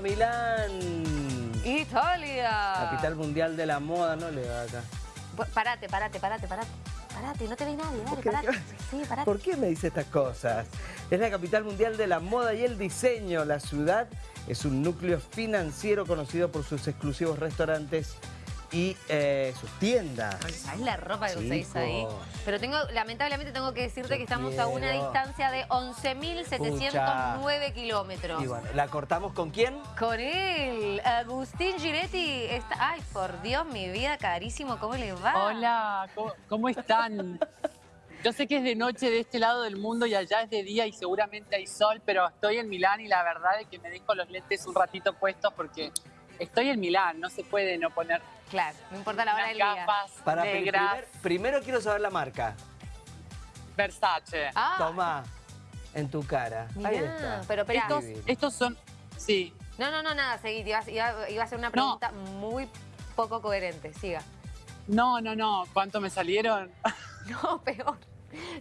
Milán. Italia. Capital mundial de la moda, no le va acá. Parate, parate, parate, parate. Parate, no te ve nadie, dale, qué? parate. Sí, parate. ¿Por qué me dice estas cosas? Es la capital mundial de la moda y el diseño. La ciudad es un núcleo financiero conocido por sus exclusivos restaurantes y eh, sus tiendas. ¿Sabes la ropa que usáis ahí? Pero tengo, lamentablemente tengo que decirte Yo que estamos a una distancia de 11.709 kilómetros. Y bueno, ¿la cortamos con quién? Con él, Agustín Giretti. Está... Ay, por Dios, mi vida, carísimo, ¿cómo le va? Hola, ¿cómo, cómo están? Yo sé que es de noche de este lado del mundo y allá es de día y seguramente hay sol, pero estoy en Milán y la verdad es que me dejo los lentes un ratito puestos porque estoy en Milán, no se puede no poner Claro, no importa la hora del día. gafas Para negras primer- primero quiero saber la marca. Versace. Ah, Toma, en tu cara. Ahí mirá, está. pero espera. estos, estos son, sí, No, no, no, nada, seguí. Iba, iba- iba a hacer una No. pregunta muy poco coherente. Siga. no, no, no, ¿cuánto me salieron? No, peor.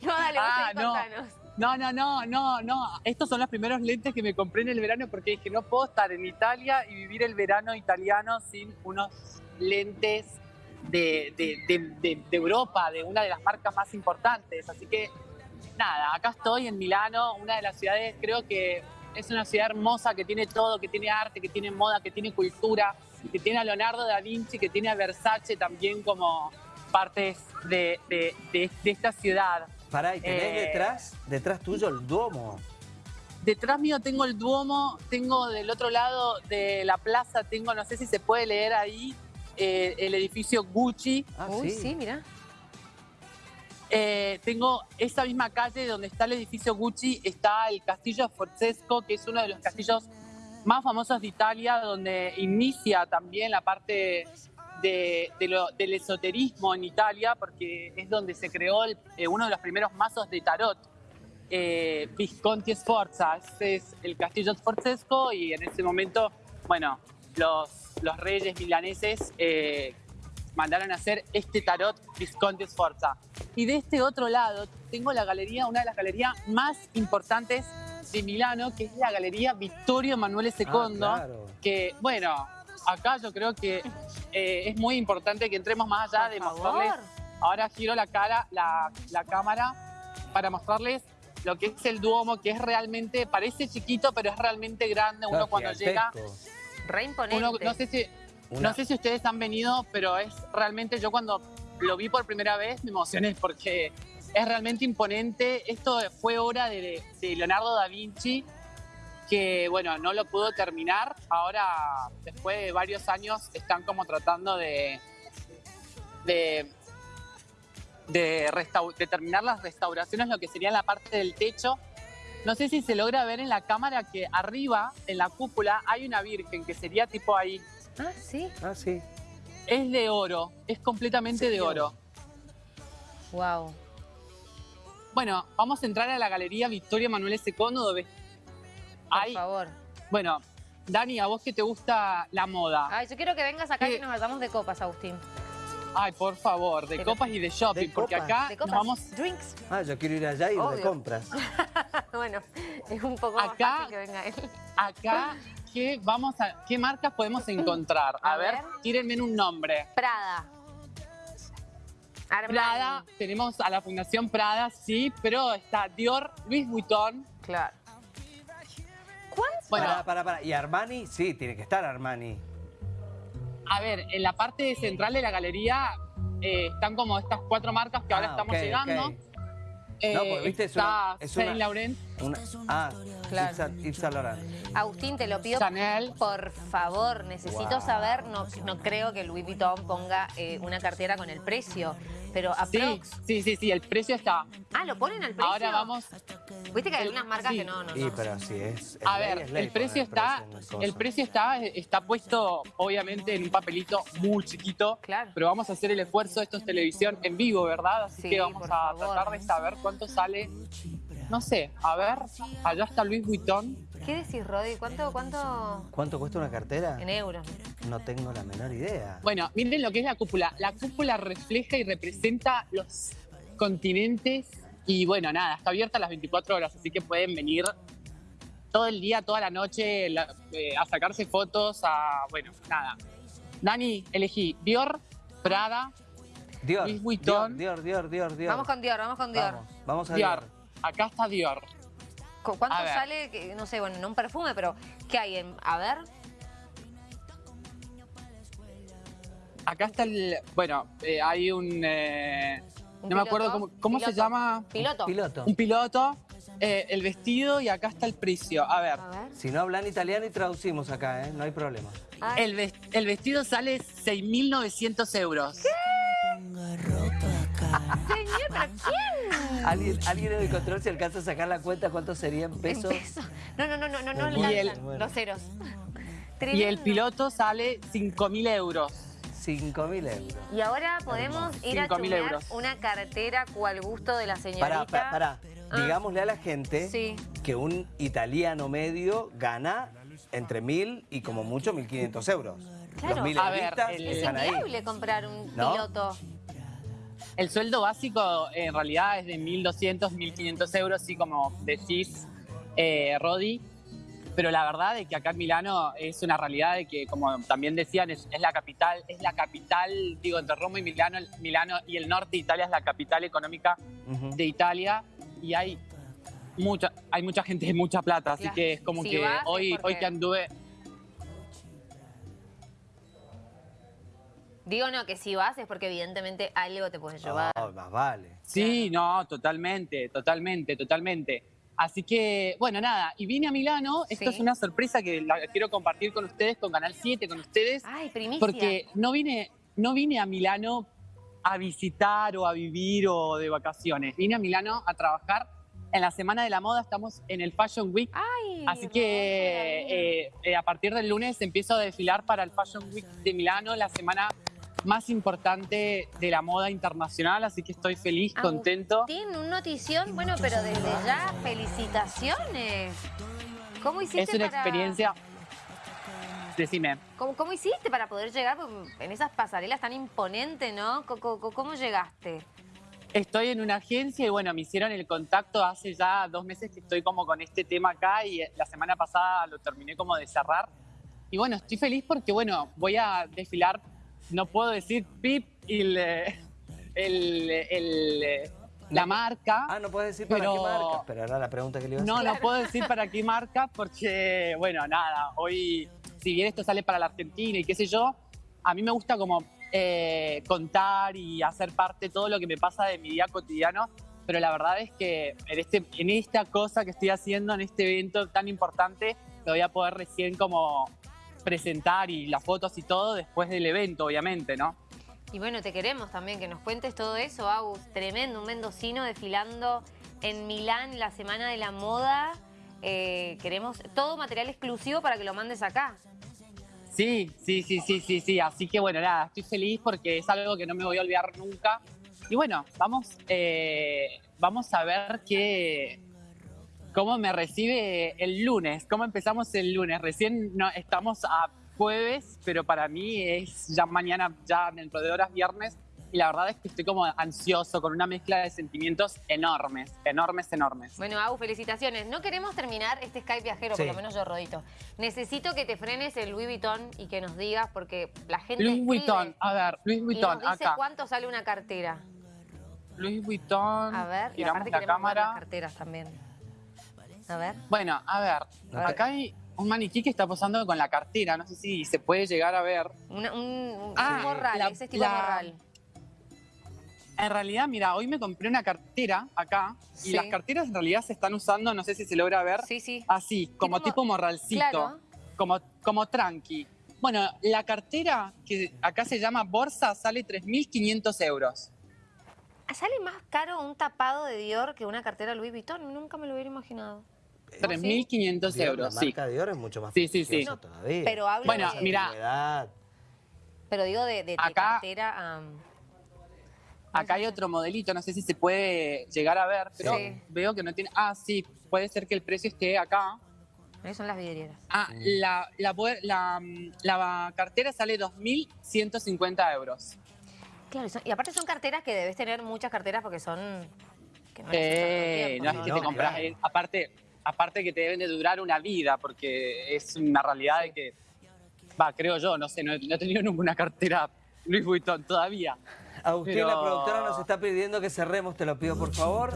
No, dale, Ah, no. contanos. No, no, no, no, no. Estos son los primeros lentes que me compré en el verano porque dije, no puedo estar en Italia y vivir el verano italiano sin unos lentes de, de- de- Europa, de una de las marcas más importantes. Así que, nada, acá estoy en Milano, una de las ciudades, creo que es una ciudad hermosa que tiene todo, que tiene arte, que tiene moda, que tiene cultura, que tiene a Leonardo da Vinci, que tiene a Versace también como partes de esta ciudad. Pará, y tenés Eh. detrás, detrás tuyo el Duomo. Detrás mío tengo el Duomo, tengo del otro lado de la plaza, tengo, no sé si se puede leer ahí, eh, el edificio Gucci. Ah, Uy, sí, mira. Eh, tengo esa misma calle donde está el edificio Gucci, está el Castillo Forzesco, que es uno de los castillos más famosos de Italia, donde inicia también la parte de- de lo- del esoterismo en Italia, porque es donde se creó el- eh, uno de los primeros mazos de tarot. Eh, Visconti Sforza, es el castillo Sforzesco y en ese momento, bueno, los, los reyes milaneses eh, mandaron a hacer este tarot Visconti Sforza. Y de este otro lado tengo la galería, una de las galerías más importantes de Milano, que es la galería Vittorio Emanuele II, Ah, claro. que, bueno, acá yo creo que eh, es muy importante que entremos más allá Por de favor. mostrarles. Ahora giro la cara, la, la cámara, para mostrarles lo que es el Duomo, que es realmente, parece chiquito, pero es realmente grande. Uno cuando llega. Re imponente. uno, no sé si Una- no sé si ustedes han venido, pero es realmente, yo cuando lo vi por primera vez me emocioné porque es realmente imponente. Esto fue obra de, de Leonardo da Vinci, que bueno, no lo pudo terminar. Ahora, después de varios años, están como tratando de, de, de, de terminar las restauraciones, lo que sería la parte del techo. No sé si se logra ver en la cámara que arriba, en la cúpula, hay una virgen que sería tipo ahí, Ah, sí. Ah, sí. es de oro, es completamente de oro. Wow. Bueno, vamos a entrar a la galería Victoria Manuel II, donde Por hay, favor. bueno, Dani, a vos que te gusta la moda. Ay, yo quiero que vengas acá ¿Qué? y nos vayamos de copas, Agustín. Ay, por favor, de Pero- copas y de shopping, ¿De porque copas? acá De nos copas. vamos Drinks. Ah, yo quiero ir allá y ir de compras. bueno, es un poco más Acá- fácil que venga él. acá qué vamos a qué marcas podemos encontrar. A, A ver, ver. tírenme en un nombre. Prada. Armani. Prada, tenemos a la Fundación Prada, sí, pero está Dior, Louis Vuitton. Claro. Bueno, Pará, pará, pará. ¿Y Armani? Sí, tiene que estar Armani. a ver, en la parte central de la galería eh, están como estas cuatro marcas que ahora Ah, estamos llegando. Eh, No, porque, viste, es está una- es Una- ah, Claro. Yves Saint- Laurent. Agustín, te lo pido Chanel. por favor. Necesito Wow. saber, no, no creo que Louis Vuitton ponga eh, una cartera con el precio, pero Sí, aprox. sí, sí, sí, el precio está. Ah, ¿lo ponen al precio? Ahora vamos. Viste que hay el- algunas marcas sí. que no, no, no. pero sí, es. es A ley, ver, es ley el precio está, precio el precio está, está puesto obviamente en un papelito muy chiquito, Claro. pero vamos a hacer el esfuerzo, esto es televisión en vivo, ¿verdad? Así Sí, que vamos por a favor. tratar de saber cuánto sale. No sé, a ver, allá está Luis Vuitton. ¿Qué decís, Rodi? ¿Cuánto, cuánto ¿Cuánto cuesta una cartera? en euros? No tengo la menor idea. Bueno, miren lo que es la cúpula. La cúpula refleja y representa los continentes y bueno, nada, está abierta las 24 horas, así que pueden venir todo el día, toda la noche, la- eh, a sacarse fotos, a, bueno, nada. Dani, elegí Dior, Prada, Dior, Louis Vuitton. Dior, Dior, Dior, Dior. Vamos con Dior, vamos con Dior. Vamos, vamos a Dior. Dior. Acá está Dior. ¿Cu- ¿Cuánto sale? No sé, bueno, no un perfume, pero ¿qué hay? En, a ver. Acá está el, bueno, eh, hay un, eh, ¿Un no me acuerdo cómo, cómo se llama, Piloto. Piloto. un piloto, eh, el vestido y acá está el precio. A ver, A ver. Si no hablan italiano y traducimos acá, ¿eh? No hay problema. Ay, el, ves- el vestido sale 6.900 euros. Señor, ¿pero quién? ¿Alguien, alguien en el control se alcanza a sacar la cuenta cuánto serían En pesos? pesos. No, no, no, no, no, no bueno. los ceros. Y el piloto sale 5.000 euros. 5 mil euros. Y ahora podemos ir a 5.000 chumear euros. una cartera cual gusto de la señorita. Pará, pará, pará. Ah. Digámosle a la gente Sí. que un italiano medio gana entre mil y como mucho 1.500 euros. Claro. Los mil A ver, el- Es inviable comprar un ¿No? piloto. El sueldo básico en realidad es de 1.200, 1.500 euros, así como decís, eh, Rodi. Pero la verdad es que acá en Milano es una realidad de que, como también decían, es, es la capital, es la capital, digo, entre Roma y Milano, Milano y el norte de Italia es la capital económica de Italia y hay mucha, hay mucha gente de mucha plata, así Claro. que es como Si que hoy, porque- hoy que anduve, Digo no, que si vas es porque evidentemente algo te puedes llevar. Oh, más vale. Sí, no, totalmente, totalmente, totalmente. Así que, bueno, nada, y vine a Milano, esto Sí. es una sorpresa que la quiero compartir con ustedes, con Canal 7, con ustedes, Ay, primicia. porque no vine, no vine a Milano a visitar o a vivir o de vacaciones, vine a Milano a trabajar. En la Semana de la Moda estamos en el Fashion Week, Ay, así que eh, eh, a partir del lunes empiezo a desfilar para el Fashion Week de Milano, la semana más importante de la moda internacional, así que estoy feliz, contento. Tiene un notición, bueno, pero desde ya, felicitaciones. ¿Cómo hiciste Es una para- experiencia. Decime. ¿Cómo, cómo hiciste para poder llegar en esas pasarelas tan imponentes, no? Co- ¿Cómo, llegaste? Estoy en una agencia y bueno, me hicieron el contacto hace ya dos meses que estoy como con este tema acá y la semana pasada lo terminé como de cerrar. Y bueno, estoy feliz porque bueno, voy a desfilar, no puedo decir PIP y el, el- el, la marca. Ah, no puedes decir para Pero- qué marca. Pero era la pregunta que le iba a hacer. No, no puedo decir para qué marca porque, bueno, nada, hoy, si bien esto sale para la Argentina y qué sé yo, a mí me gusta como eh, contar y hacer parte de todo lo que me pasa de mi día cotidiano, pero la verdad es que en, este, en esta cosa que estoy haciendo, en este evento tan importante, lo voy a poder recién como presentar y las fotos y todo después del evento, obviamente, ¿no? Y bueno, te queremos también que nos cuentes todo eso, Agus. Tremendo, un mendocino desfilando en Milán la Semana de la Moda. Eh, queremos todo material exclusivo para que lo mandes acá. Sí, sí, sí, sí, sí, sí. Así que bueno, nada, estoy feliz porque es algo que no me voy a olvidar nunca. Y bueno, vamos, eh, vamos a ver qué, cómo me recibe el lunes, cómo empezamos el lunes. Recién no, estamos a jueves, pero para mí es ya mañana, ya dentro de horas viernes. Y la verdad es que estoy como ansioso, con una mezcla de sentimientos enormes, enormes, enormes. Bueno, Agus, felicitaciones. No queremos terminar este Skype viajero, por Sí. lo menos yo, Rodito. Necesito que te frenes el Louis Vuitton y que nos digas, porque la gente Louis Vuitton, a ver, Louis y Vuitton, nos dice acá. cuánto sale una cartera. Louis Vuitton, A ver, y tiramos aparte la cámara. las carteras también. A ver. Bueno, a ver, A ver. acá hay un maniquí que está posando con la cartera, no sé si se puede llegar a ver. Una- un, un- Ah, un morral, la- ese es tipo la- morral. En realidad, mira, hoy me compré una cartera acá Sí. y las carteras en realidad se están usando, no sé si se logra ver, Sí, sí. así, como Tipo morralcito, Claro. como, como tranqui. Bueno, la cartera que acá se llama bolsa sale 3.500 euros. ¿Sale más caro un tapado de Dior que una cartera Louis Vuitton? Nunca me lo hubiera imaginado. 3.500 Dior, euros, la sí. marca Dior es mucho más Sí, sí, sí. prestigiosa No, todavía. Pero hablo Bueno, de, mira. Pero digo de, de- de Acá- cartera. am, Acá hay otro modelito, no sé si se puede llegar a ver, pero Sí. veo que no tiene... Ah, sí, puede ser que el precio esté acá. ahí son las vidrieras. Ah, la, la, la, la cartera sale 2.150 euros. Claro, y, son- y aparte son carteras que debes tener muchas carteras porque son. Que no Eh, tiempo, no es que no, te compras, claro. aparte, aparte que te deben de durar una vida, porque es una realidad de que, va, creo yo, no sé, no, he- no he tenido ninguna cartera Louis Vuitton todavía. Agustín, Pero- la productora nos está pidiendo que cerremos, te lo pido por favor.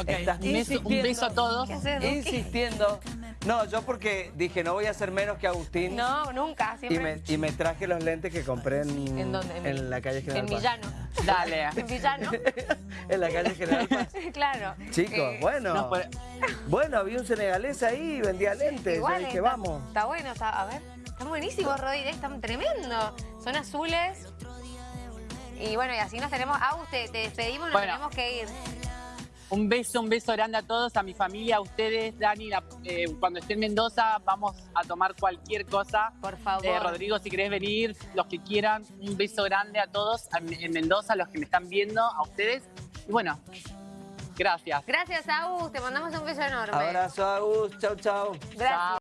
Ok, Estás un beso, un beso a todos. Insistiendo. No, yo porque dije, no voy a ser menos que Agustín. No, nunca, Y siempre. me, y me traje los lentes que compré en, ¿En dónde? en la calle General En Paz. Villano. Dale. En Villano. en la calle General Paz. claro. Chicos, Eh, bueno. No, pues, Bueno, había un senegalés ahí, vendía lentes. Igual, Yo dije, está, vamos. Está bueno, está, a ver. Están buenísimos, Rodri, están tremendo. Son azules. Y bueno, y así nos tenemos. Agus, te, te despedimos, nos Bueno. tenemos que ir. Un beso, un beso grande a todos, a mi familia, a ustedes, Dani. la- eh, cuando esté en Mendoza vamos a tomar cualquier cosa. Por favor. Eh, Rodrigo, si querés venir, los que quieran, un beso grande a todos a- en Mendoza, a los que me están viendo, a ustedes. Y bueno, gracias. Gracias, Agus. Te mandamos un beso enorme. Abrazo, Agus. Chau, chau. Gracias.